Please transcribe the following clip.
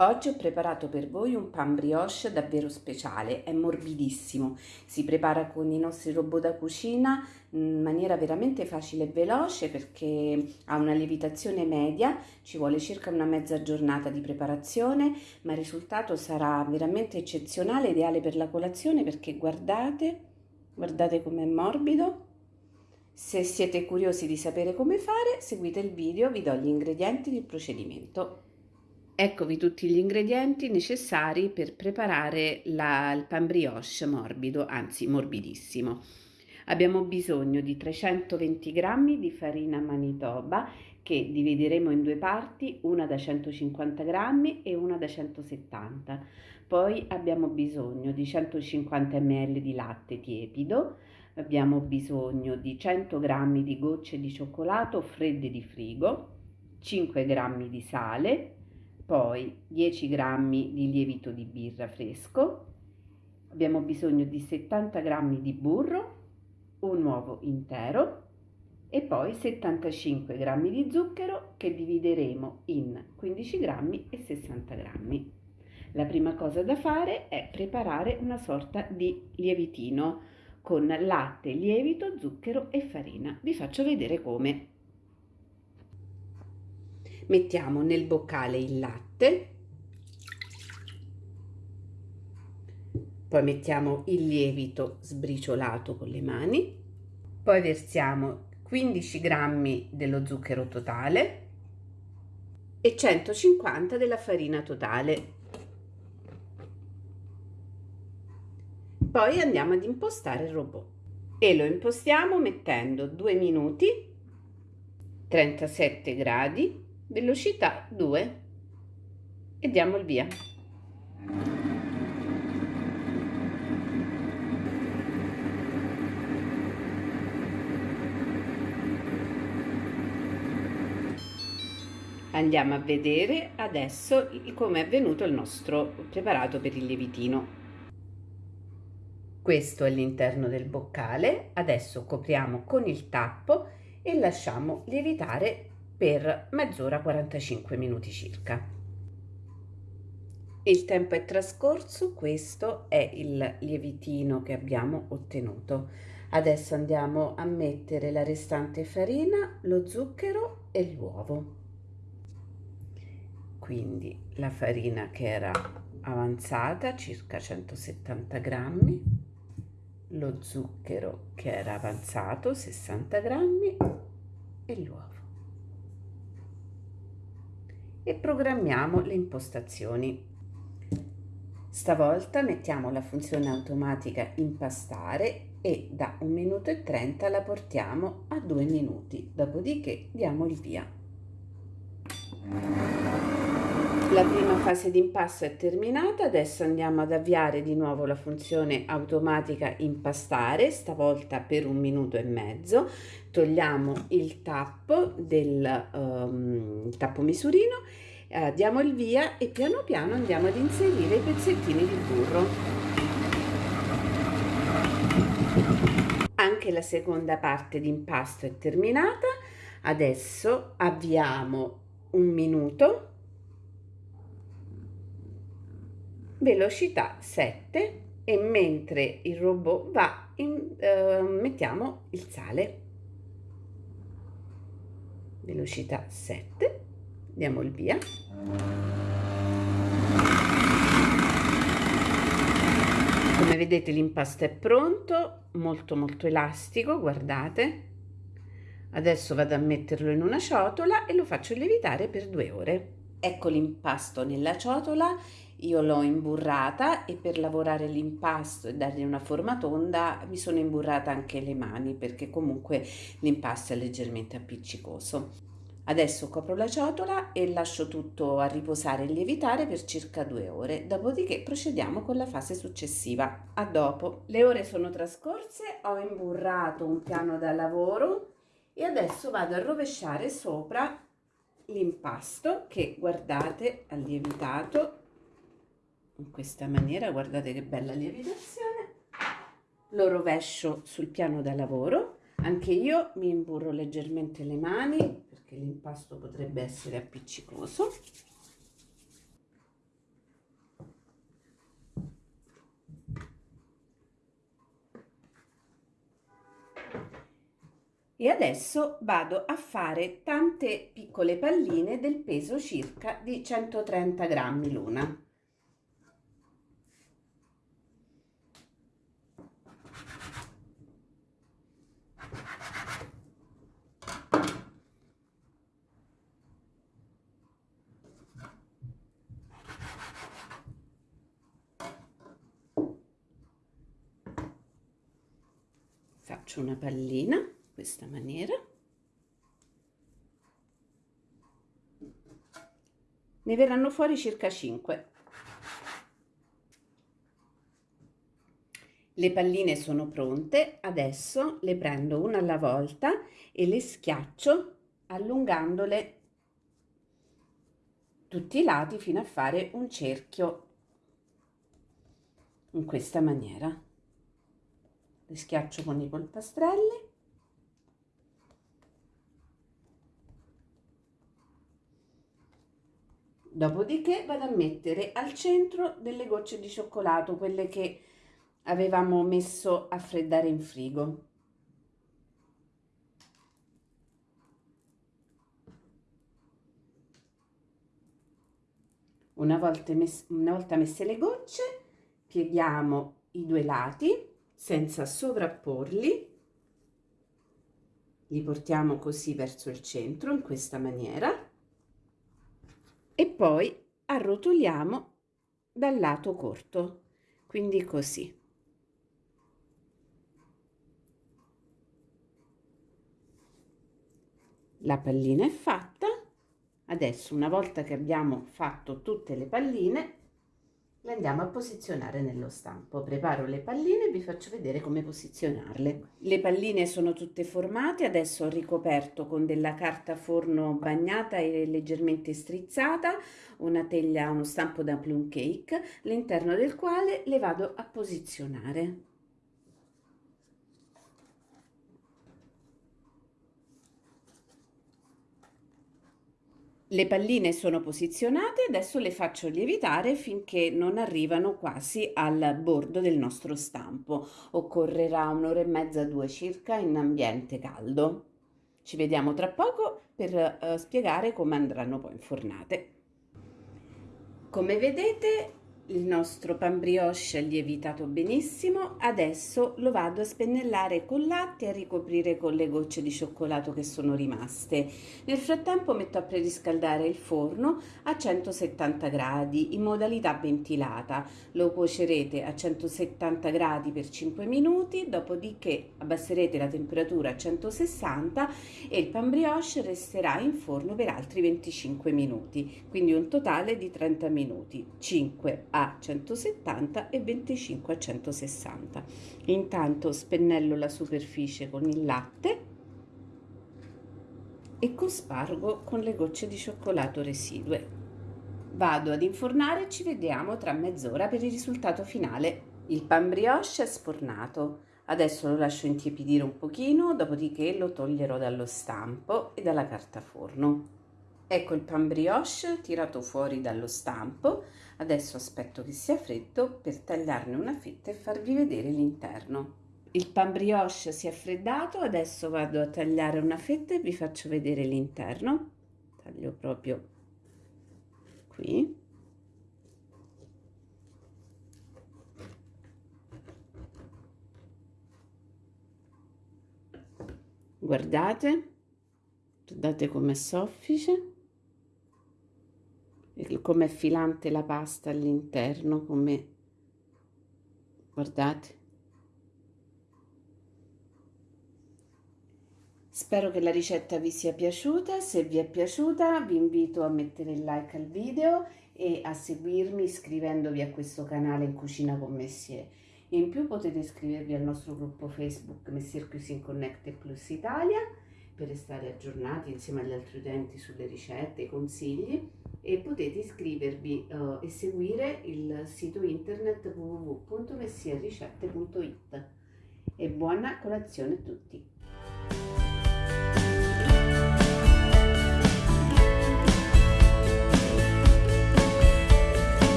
Oggi ho preparato per voi un pan brioche davvero speciale, è morbidissimo, si prepara con i nostri robot da cucina in maniera veramente facile e veloce perché ha una lievitazione media, ci vuole circa una mezza giornata di preparazione, ma il risultato sarà veramente eccezionale, ideale per la colazione perché guardate, guardate com'è morbido. Se siete curiosi di sapere come fare, seguite il video, vi do gli ingredienti del procedimento. Eccovi tutti gli ingredienti necessari per preparare la, il pan brioche morbido, anzi morbidissimo. Abbiamo bisogno di 320 g di farina manitoba che divideremo in due parti, una da 150 g e una da 170. Poi abbiamo bisogno di 150 ml di latte tiepido, abbiamo bisogno di 100 g di gocce di cioccolato fredde di frigo, 5 g di sale, poi 10 g di lievito di birra fresco, abbiamo bisogno di 70 g di burro, un uovo intero e poi 75 g di zucchero che divideremo in 15 g e 60 g. La prima cosa da fare è preparare una sorta di lievitino con latte, lievito, zucchero e farina. Vi faccio vedere come mettiamo nel boccale il latte, poi mettiamo il lievito sbriciolato con le mani, poi versiamo 15 grammi dello zucchero totale e 150 della farina totale. Poi andiamo ad impostare il robot e lo impostiamo mettendo 2 minuti, 37 gradi, velocità 2 e diamo il via. Andiamo a vedere adesso come è venuto il nostro preparato per il lievitino. Questo è l'interno del boccale, adesso copriamo con il tappo e lasciamo lievitare per mezz'ora 45 minuti circa. Il tempo è trascorso, questo è il lievitino che abbiamo ottenuto. Adesso andiamo a mettere la restante farina, lo zucchero e l'uovo. Quindi la farina che era avanzata, circa 170 grammi, lo zucchero che era avanzato, 60 grammi e l'uovo e programmiamo le impostazioni. Stavolta mettiamo la funzione automatica impastare e da 1 minuto e 30 la portiamo a 2 minuti, dopodiché diamo il via. La prima fase di impasto è terminata, adesso andiamo ad avviare di nuovo la funzione automatica impastare, stavolta per un minuto e mezzo. Togliamo il tappo del um, tappo misurino, eh, diamo il via e piano piano andiamo ad inserire i pezzettini di burro. Anche la seconda parte di impasto è terminata, adesso avviamo un minuto velocità 7 e mentre il robot va in, eh, mettiamo il sale. Velocità 7 diamo il via. Come vedete l'impasto è pronto molto molto elastico guardate. Adesso vado a metterlo in una ciotola e lo faccio lievitare per due ore. Ecco l'impasto nella ciotola io l'ho imburrata e per lavorare l'impasto e dargli una forma tonda mi sono imburrata anche le mani perché comunque l'impasto è leggermente appiccicoso. Adesso copro la ciotola e lascio tutto a riposare e lievitare per circa due ore, dopodiché procediamo con la fase successiva. A dopo. Le ore sono trascorse, ho imburrato un piano da lavoro e adesso vado a rovesciare sopra l'impasto che guardate ha lievitato in questa maniera, guardate che bella lievitazione, lo rovescio sul piano da lavoro, anche io mi imburro leggermente le mani perché l'impasto potrebbe essere appiccicoso. E adesso vado a fare tante piccole palline del peso circa di 130 grammi l'una. Faccio una pallina questa maniera. Ne verranno fuori circa 5. Le palline sono pronte, adesso le prendo una alla volta e le schiaccio allungandole tutti i lati fino a fare un cerchio in questa maniera. Le schiaccio con i polpastrelli Dopodiché vado a mettere al centro delle gocce di cioccolato, quelle che avevamo messo a freddare in frigo. Una volta, una volta messe le gocce, pieghiamo i due lati senza sovrapporli, li portiamo così verso il centro in questa maniera. E poi arrotoliamo dal lato corto, quindi così. La pallina è fatta, adesso una volta che abbiamo fatto tutte le palline, le andiamo a posizionare nello stampo. Preparo le palline e vi faccio vedere come posizionarle. Le palline sono tutte formate, adesso ho ricoperto con della carta forno bagnata e leggermente strizzata una teglia, uno stampo da plum cake, all'interno del quale le vado a posizionare. Le palline sono posizionate, adesso le faccio lievitare finché non arrivano quasi al bordo del nostro stampo. Occorrerà un'ora e mezza, due circa in ambiente caldo. Ci vediamo tra poco per uh, spiegare come andranno poi infornate. Come vedete il nostro pan brioche è lievitato benissimo, adesso lo vado a spennellare con latte e a ricoprire con le gocce di cioccolato che sono rimaste. Nel frattempo metto a preriscaldare il forno a 170 gradi in modalità ventilata. Lo cuocerete a 170 gradi per 5 minuti, dopodiché abbasserete la temperatura a 160 e il pan brioche resterà in forno per altri 25 minuti, quindi un totale di 30 minuti, 5 a 170 e 25 a 160. Intanto spennello la superficie con il latte e cospargo con le gocce di cioccolato residue. Vado ad infornare e ci vediamo tra mezz'ora per il risultato finale. Il pan brioche è sfornato. Adesso lo lascio intiepidire un pochino, dopodiché lo toglierò dallo stampo e dalla carta forno. Ecco il pan brioche tirato fuori dallo stampo. Adesso aspetto che sia freddo per tagliarne una fetta e farvi vedere l'interno. Il pan brioche si è freddato, adesso vado a tagliare una fetta e vi faccio vedere l'interno. Taglio proprio qui. Guardate, guardate com'è soffice com'è filante la pasta all'interno, come guardate. Spero che la ricetta vi sia piaciuta, se vi è piaciuta vi invito a mettere il like al video e a seguirmi iscrivendovi a questo canale in Cucina con Messier. In più potete iscrivervi al nostro gruppo Facebook Messier Cuisine Connect Plus Italia per restare aggiornati insieme agli altri utenti sulle ricette e consigli e potete iscrivervi uh, e seguire il sito internet www.messierricette.it e buona colazione a tutti!